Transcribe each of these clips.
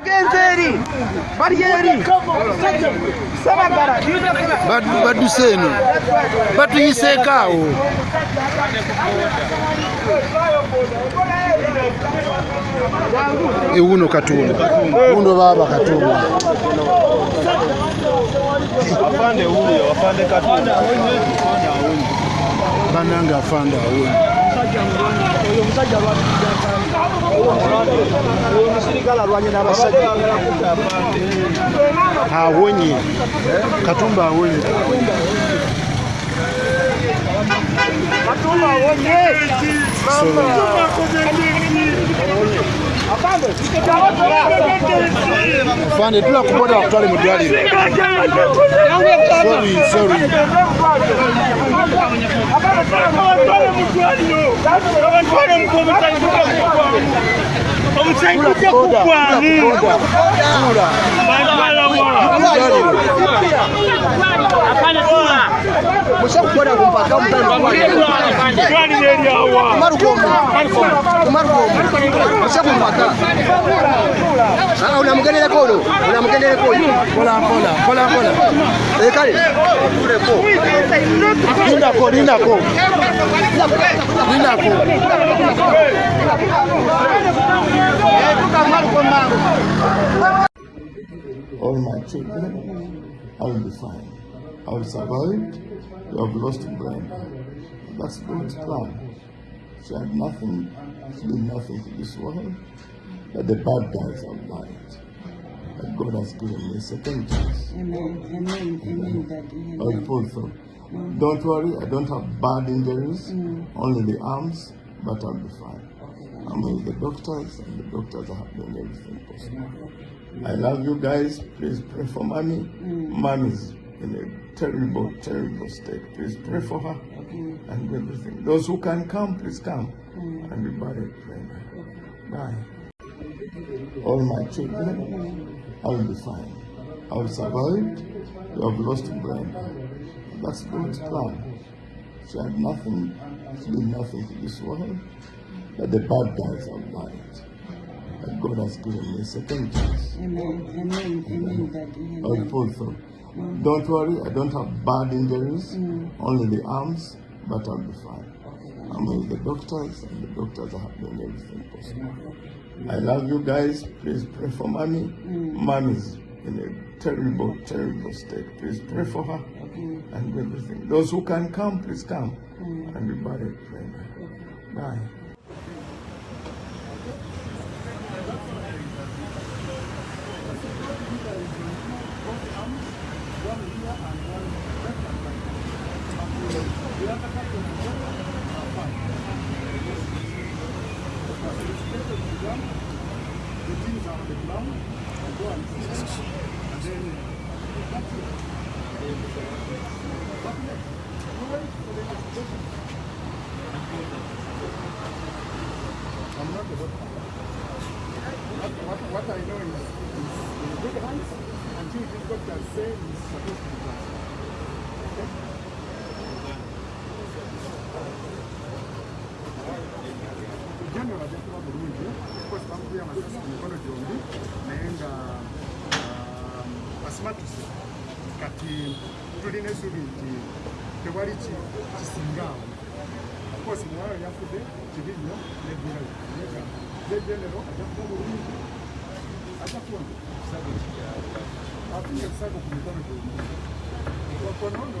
bagenze eri bali eri sabagala baduse eno batuyiseeko awo ewuno eh, katundu wuno baaba katundu afande wuyo afande katundu banange afande awuno oyo omusajja lwatuga Omusirikale alwanye n'abasajja. awonye katumba awonye Katumba wonye, fande tulakupota wakutwale mu ddwaliro sorry sorry. Omusenyu ujja kugwamu mushakukola kupaka mushakumpaka unamugendereko uno unamugendereko uno kale nindako nindako nindako All my children, I will be fine. I will survive. You have lost Brenda. That's God's plan. She had nothing, she did nothing to this world, but the bad guys have lied. But God has given me a second chance. Amen, amen, amen, Daddy. I will pull. Don't worry, I don't have bad injuries, mm. only the arms, but I'll be fine. I'm with the doctors, and the doctors are doing everything possible. I love you guys. Please pray for mommy. Mm. Mommy's in a terrible, terrible state. Please pray for her and everything. Those who can come, please come mm. and be buried. Brenda. Bye. All my children, I will be fine. I will survive. You have lost Brenda. That's God's plan. She had nothing, she did nothing to this world, but the bad guys are lied. But God has given me a second chance. Amen, amen, amen, Daddy. I will pull Don't worry, I don't have bad injuries, mm. only the arms, but I'll be fine. I'm with the doctors, and the doctors are doing everything possible. Mm. I love you guys. Please pray for mommy. Mm. Mommy's in a terrible, terrible state. Please pray for her and everything. Those who can come, please come and be buried. Bye. What I know is, is in good hands until this doctor says he's supposed to be done. Uganda olabye kuba bulungi because bamukubye amasasi ku mikono gyombi naye nga asimatuse kati tulina essuubi nti tewali ki- kisinga awo kosi muwala yafudde kibi nnyo neddirayo naye ye genero ajja kuba bulungi ajja kuwona afunye ekisago ku mikono gyombi wakonono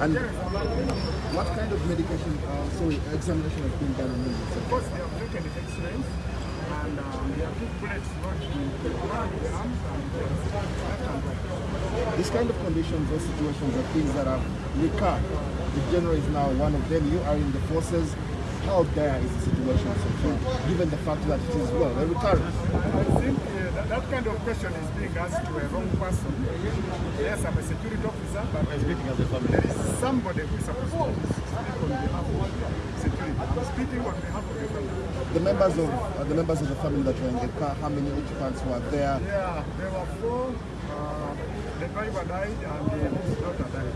And what kind of medication, uh, sorry, examination has been done on him? Of course, they have taken the X-rays and um, they have put bullets lodged in the one in the arms and the left and right. This kind of conditions or situations are things that are recurred. The general is now one of them. You are in the forces. How dire is the situation so far, given the fact that it is well, a recurrent? I think uh, that, that kind of question is being asked to a wrong person. Yes, I'm a security officer, but there is somebody who is supposed to speak on behalf of security. I'm speaking on behalf of the members of uh, the members of the family that were in the car, how many occupants were there? Yeah, there were four. Uh, the driver died and the daughter died.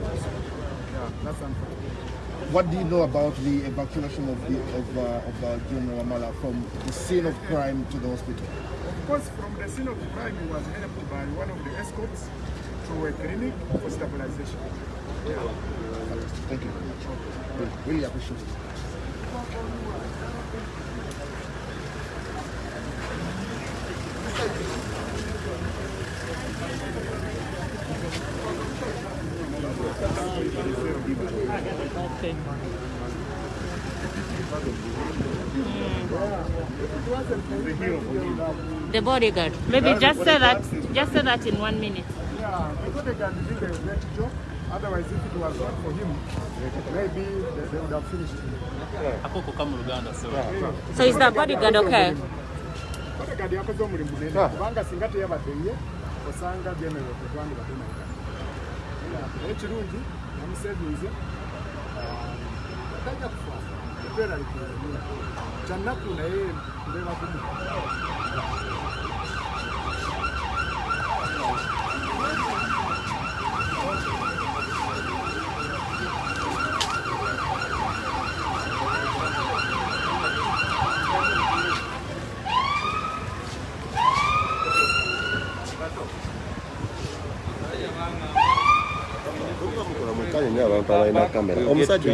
Yeah, that's unfortunate. What do you know about the evacuation of the of, uh, of uh, General Wamala from the scene of crime to the hospital? Of course, from the scene of the crime, he was helped by one of the escorts to a clinic for stabilization. Yeah. Thank you very much. Really appreciate it. The bodyguard. Maybe just say that. Just say that in one minute. Yeah, the bodyguard did a great job. Otherwise, if it was not for him, maybe they, they would have finished him. Akoko kama Luganda so. Is that bodyguard okay? bodyguard yakoze omulimu munene kubanga singa teyabadde ye osanga general tetwandi batunaika naye kirungi namusevinze tajja kufa embeera likuumira kyanaku naye mbeera kumu balina kamera omusajja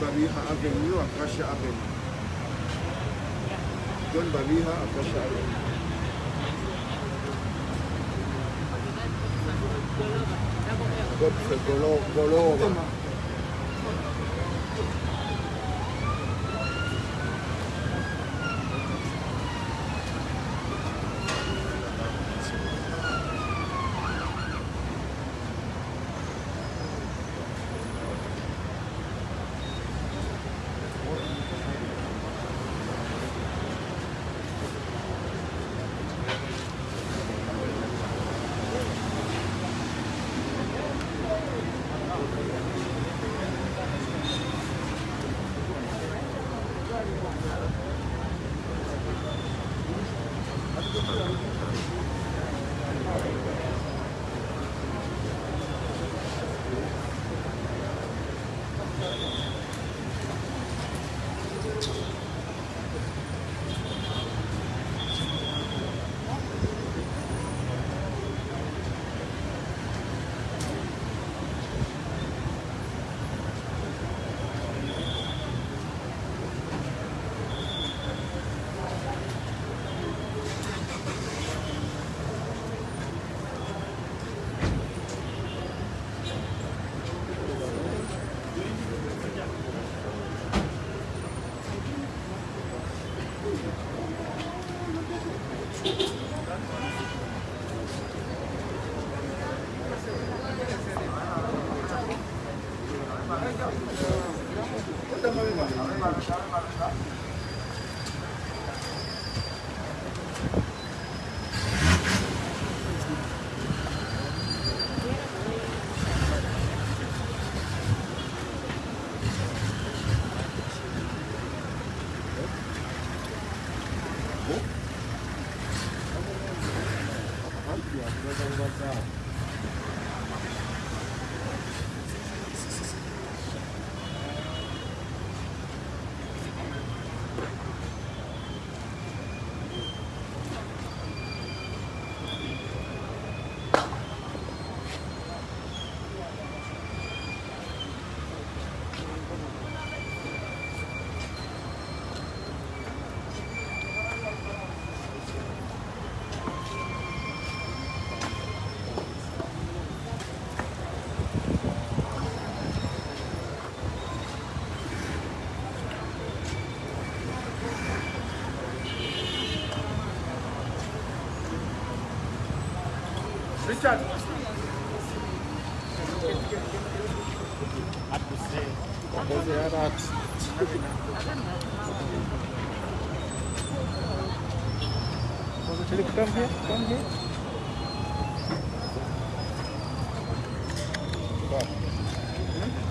Babija ha venido Kasha Avenue. John Babija a Kasha Avenue. Golova.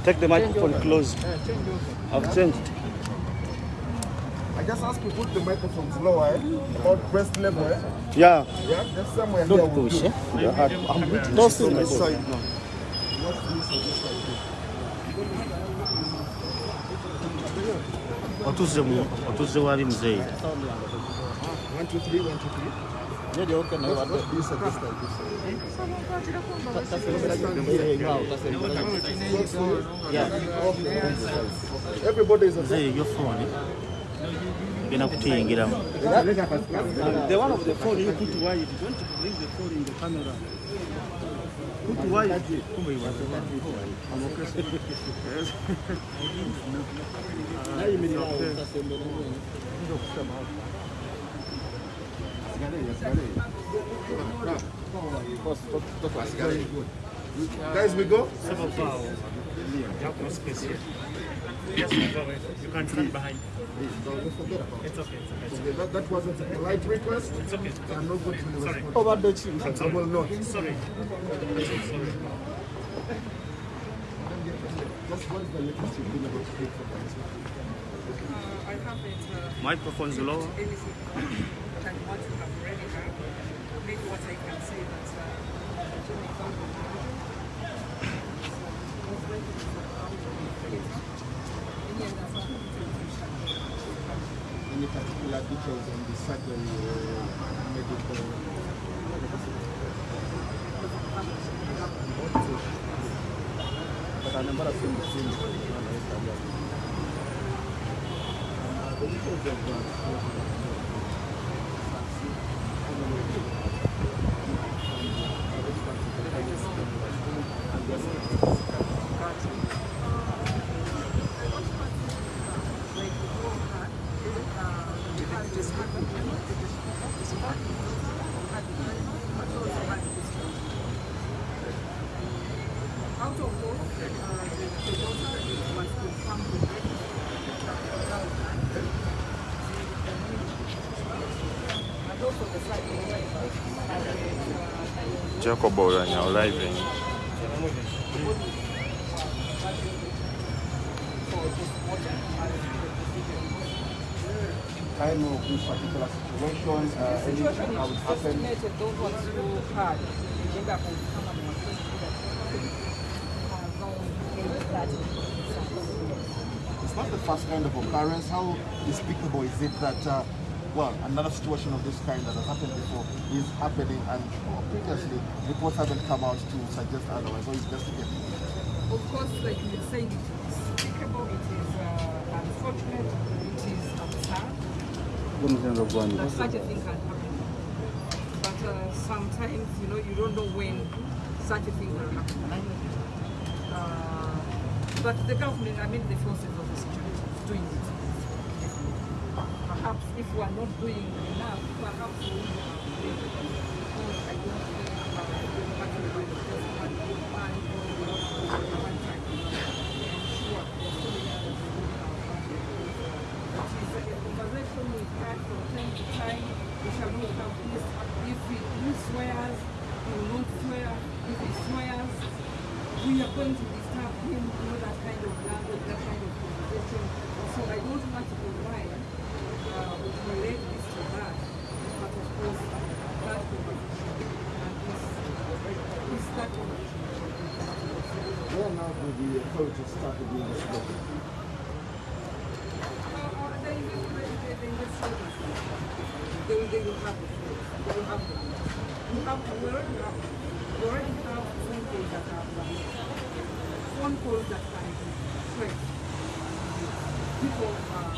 Take the microphone close. I've changed. I just ask you to put the microphone lower, eh? about breast level. Eh? Yeah. Yeah, that's somewhere Don't here. Push, do. Eh? yeah, I, I'm waiting. Don't this side now. Watuze mu, watuze wali mzee. 1 2 3 1 2 Mzee, your phone eh? inakutiingiramu. The one of the phone you put wide, don't bring the phone in the camera. Put wide. I'm okay. Guys, we go? You can stand behind. Don't forget about it. It's okay. It's okay. Okay, that, that wasn't a polite request. It's okay. I'm not going to Sorry. respond. Over the chief. I will not. Sorry. Sorry. Just what is the latest you've been able to do for that? I haven't uh, microphones lower anything than what you have Any particular details on the or medical? But scene. The details of Jacob Orania arriving. Time of this particular situation, uh, situation is just estimated, don't want to hard. First kind of occurrence. How despicable is it that, uh, well, another situation of this kind that has happened before is happening and uh, previously reports haven't come out to suggest otherwise or investigate? Of course, like you were saying, it is despicable, it is uh, unfortunate, it is absurd that such a thing can happen. But uh, sometimes, you know, you don't know when such a thing will happen. Uh, but the government, I mean the forces of the security, is doing it. Perhaps if we are not doing enough, perhaps we will. If he swears, he will not swear. If he swears, we are going to disturb him, you know, that kind of language, that kind of conversation. So I don't want to provide uh, relate this to but of course, that conversation and this, this that conversation. Now do the authorities start doing this work? They will, they will have the. They will have the. You have, have, we already have calls that like, phone calls that can be traced. People, uh,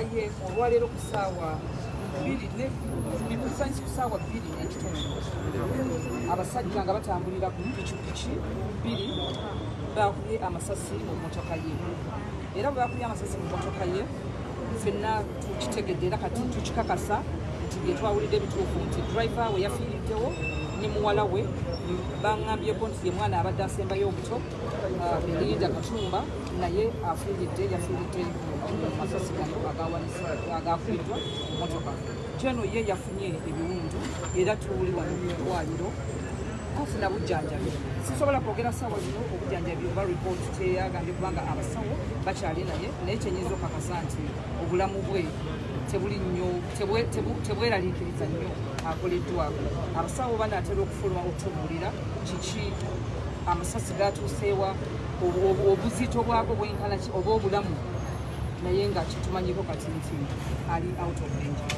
ye olwaleero ku ssaawa bbiri ne mikusanyisi ku ssaawa bbiri n'ekitundu abasajja nga batambulira ku pikipiki bbiri baakubye amasasi mu mmotoka ye. Era bwe baakubye amasasi mu mmotoka ye ffenna tukitegedde era kati tukikakasa nti bye twawulidde ebituufu nti driver we yafiiriddewo ne muwala we baŋŋambyeko nti ye mwana abadde asembayo obuto ah, belinda katumba naye afiiridde yafiiridde mu masasi gano agakubiddwa motoka kyeno ye yafunye ebiwundu era tuli wano mu ddwaliro afuna bujjanjabi sisobola kwogera saawa zino obujjanjabi oba ripooti teyagambye kubanga abasawo bakyali naye naye kyenyinza okakasa nti obulamu bwe tebuli nnyo tebweraliikiriza nnyo akoleddwako abasawo banaatera okufuluma okutubuulira kiki? Amasasi gatuuseewa obuzito bwago bwenkana ki oba obulamu naye nga kitumanyiko kati nti ali out of danger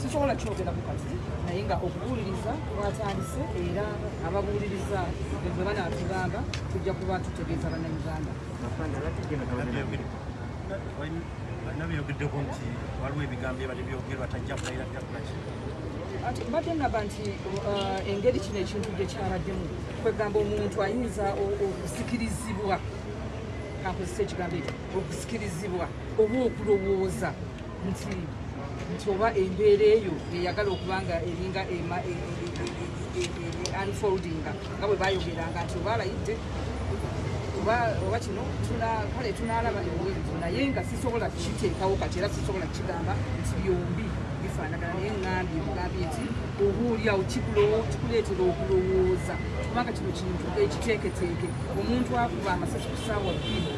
sisobola kyogerako kati naye nga okubuuliriza twatandise era ababuuliriza bwe banaatugamba tujja kuba tutegeeza bannayuganda. Balina byogeddeko nti waliwo ebigambo ebali byogerwa tajja kulayira byakulaki ati mbadde ngamba nti uh, engeri kino ekintu gye kyaladdemu kwegamba omuntu ayinza okusikirizibwa kankozesa ekigambo ekyo okusikirizibwa oba okulowooza nti nti oba embeera eyo eyagala okuba nga eringa e- e- e- unfoldinga nga bwe bayogeranga nti oba alayidde oba kino kale tunaalaba ebuweerezo naye nga sisobola kiteekawo kati era sisobola kigamba nti byombi bifaanagana naye ŋŋambye ŋŋambye nti kikulowo- kikuleetera okulowooza kubanga kino kintu ekiteeketeeke omuntu akuba amasasi ku ssaawa bbiri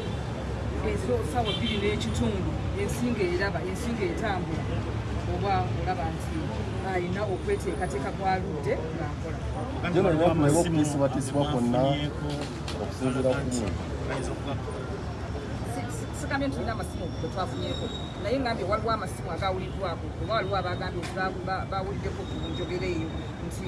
enso ssaawa bbiri n'ekitundu ensinga eraba ensinga etambula oba olaba nti alina okweteekateeka kwaludde ng'akola Gano waliwo amasimu okutiisibwatiisibwa kwonna okusinziira ku okuba sigambye nti tulina amasimu ge twafunyeeko. Naye ngambye waliwo amasimu agawuliddwako oba waliwo abagambye nti ba- ba- bawuliddeko ku njogera eyo nti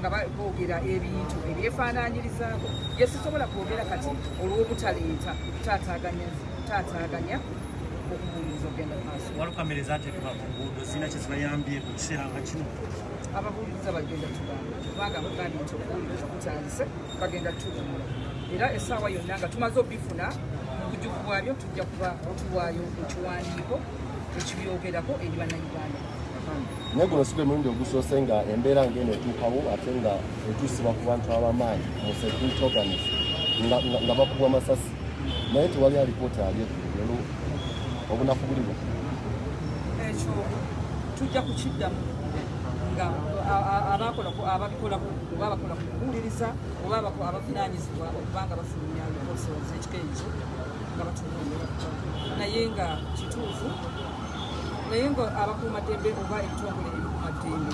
nga boogera ebintu ebyefaananyirizaako bye sisobola kwogera kati olw'obutaleeta taataaganya taataaganya okubuuliriza okgenda maaso. Walukamereza ate tuba ku nguudo zirina kye zibayambye mu kiseera nga kino? Ababuuliza bagenda tugamba kubanga bagambye nti okuwuliriza kutandise bagenda tuwumula era essaawa yonna nga tumaze obifuna mu bujuvu bwabyo tujja kuba tuwaayo ekiwandiiko ekibyogerako eri bannayuganda. Naye guno si gwe mulundi ogusoose nga embeera ng'eno etuukawo ate nga etuusibwa ku bantu ab'amaanyi mu security organis nga- bakubwa amasasi. Naye tewali alipoota ali ekugero obunafu buliwo ekyo tujja kukiddamu nga a- a- abakola ku- ababikola ku- oba abakola ku kuwuliriza oba abavunaanyizibwa okubanga bafulumya ebikosewa z'ekika ekyo naye nga kituufu. Naye nga abakuumaddembe oba ebitongole ebikuumaddembe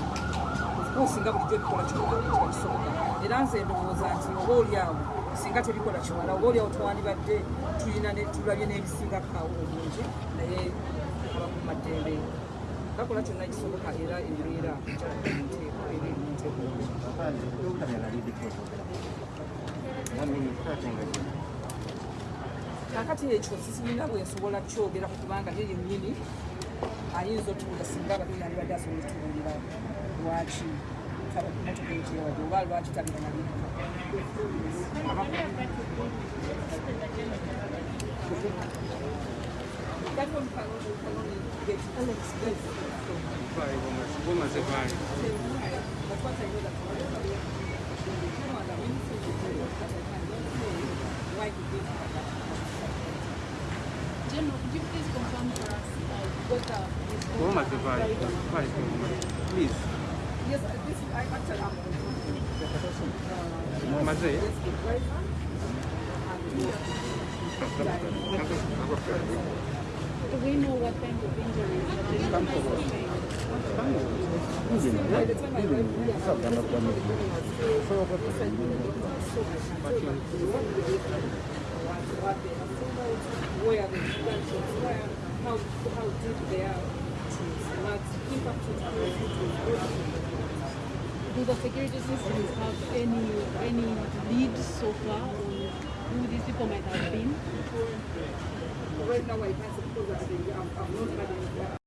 ofcourse nga bulijjo bikola kikiba kisoboka. Era nze ndowooza nti oba oliawo singa tebikola kimala oba oliawo twandibadde tulina tulabye n'ebisingakaawo obungi naye abakuumaddembe bakola kyonna kisoboka era embeera era emunteeko kakati ekyo sisimina bwensobola kyogera kubanga ye yennyini ayinza otubuuza singa abadde yandibadde asobola otubuulira lwaki motoka ekyewadde oba lwaki tabira maliika bumaze baali General, could you please confirm for us uh, what the bumaze baali baali please Yes, this is, I actually am. mumaze Do we know what kind of injuries the gentleman sustained? Where the gunshots were, how, how deep they are, what impact has. Do the security systems have any any leads so far on who these people might have been? Right now, I can't have, have not